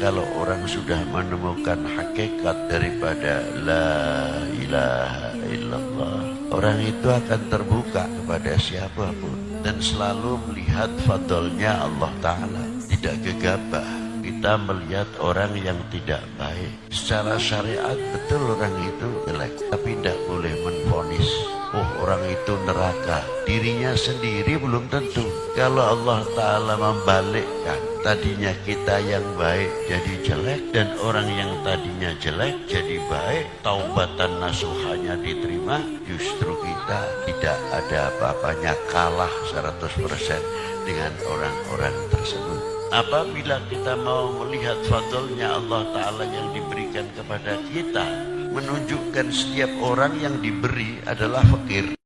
kalau orang sudah menemukan hakikat daripada la ilaha illallah orang itu akan terbuka kepada siapa pun dan selalu melihat fadlnya Allah Ta'ala. Tidak gegabah kita melihat orang yang tidak baik. Secara syariat betul orang itu jelek tapi tidak boleh orang itu neraka. Dirinya sendiri belum tentu. Kalau Allah Ta'ala membalikkan tadinya kita yang baik jadi jelek dan orang yang tadinya jelek jadi baik taubatan nasuhanya diterima justru kita tidak ada apa-apanya kalah 100% dengan orang-orang tersebut. Apabila kita mau melihat fadlnya Allah Ta'ala yang diberikan kepada kita menunjukkan setiap orang yang diberi adalah fakir